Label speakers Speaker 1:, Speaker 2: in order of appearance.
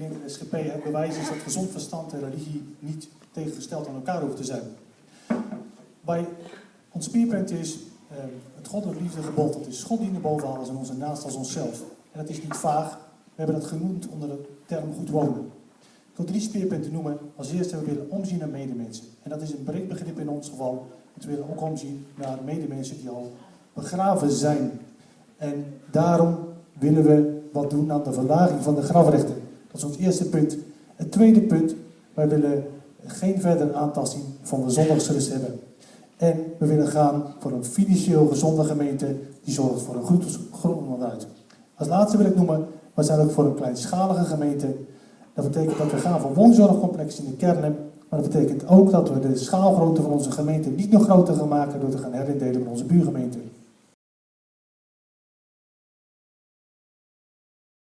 Speaker 1: In de SGP het bewijs is dat gezond verstand en religie niet tegengesteld aan elkaar hoeven te zijn. Bij ons speerpunt is eh, het goddelijk liefdegebod, dat is God dienen boven alles en onze naast als onszelf. En dat is niet vaag, we hebben dat genoemd onder de term goed wonen. Ik wil drie speerpunten noemen. Als eerste, we willen omzien naar medemensen. En dat is een breed begrip in ons geval. We willen ook omzien naar medemensen die al begraven zijn. En daarom willen we wat doen aan de verlaging van de grafrechten. Dat is ons eerste punt. Het tweede punt, wij willen geen verdere aantasting van de zondagsrust hebben. En we willen gaan voor een financieel gezonde gemeente die zorgt voor een goed grondonderhoud. Als laatste wil ik noemen, we zijn ook voor een kleinschalige gemeente. Dat betekent dat we gaan voor woonzorgcomplexen in de kernen. Maar dat betekent ook dat we de schaalgrootte van onze gemeente niet nog groter gaan maken door te gaan herindelen met onze buurgemeenten.